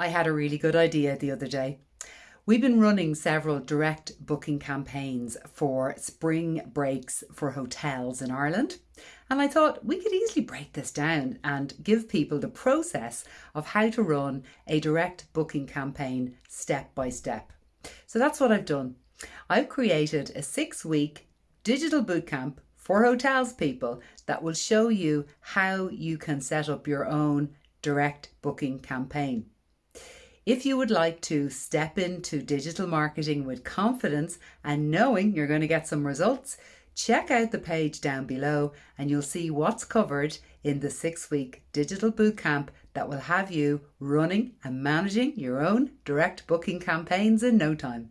I had a really good idea the other day. We've been running several direct booking campaigns for spring breaks for hotels in Ireland. And I thought we could easily break this down and give people the process of how to run a direct booking campaign step by step. So that's what I've done. I've created a six week digital bootcamp for hotels people that will show you how you can set up your own direct booking campaign. If you would like to step into digital marketing with confidence and knowing you're going to get some results, check out the page down below and you'll see what's covered in the six week digital bootcamp that will have you running and managing your own direct booking campaigns in no time.